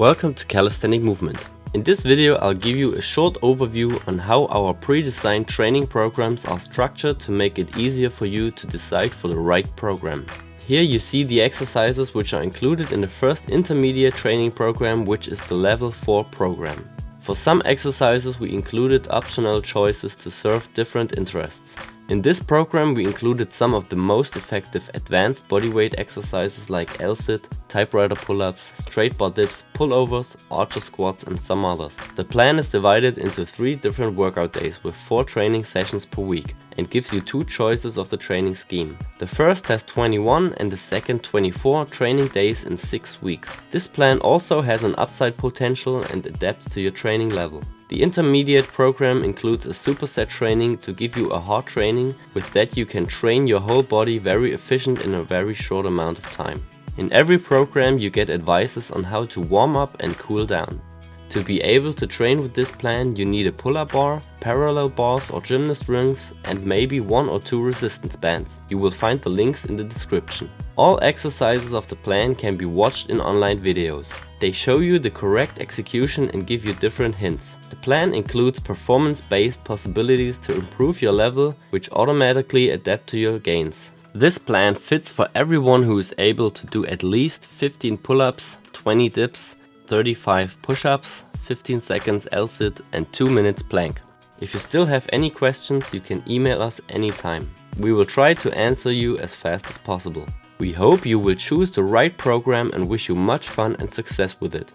Welcome to Calisthenic Movement. In this video I'll give you a short overview on how our pre-designed training programs are structured to make it easier for you to decide for the right program. Here you see the exercises which are included in the first intermediate training program which is the level 4 program. For some exercises we included optional choices to serve different interests. In this program we included some of the most effective advanced bodyweight exercises like L-sit, typewriter pull-ups, straight bar dips, pullovers, archer squats and some others. The plan is divided into three different workout days with four training sessions per week and gives you two choices of the training scheme. The first has 21 and the second 24 training days in 6 weeks. This plan also has an upside potential and adapts to your training level. The intermediate program includes a superset training to give you a hard training, with that you can train your whole body very efficient in a very short amount of time. In every program you get advices on how to warm up and cool down. To be able to train with this plan you need a pull-up bar, parallel bars or gymnast rings and maybe one or two resistance bands. You will find the links in the description. All exercises of the plan can be watched in online videos. They show you the correct execution and give you different hints. The plan includes performance-based possibilities to improve your level, which automatically adapt to your gains. This plan fits for everyone who is able to do at least 15 pull-ups, 20 dips, 35 push-ups, 15 seconds L-sit and 2 minutes plank. If you still have any questions you can email us anytime. We will try to answer you as fast as possible. We hope you will choose the right program and wish you much fun and success with it.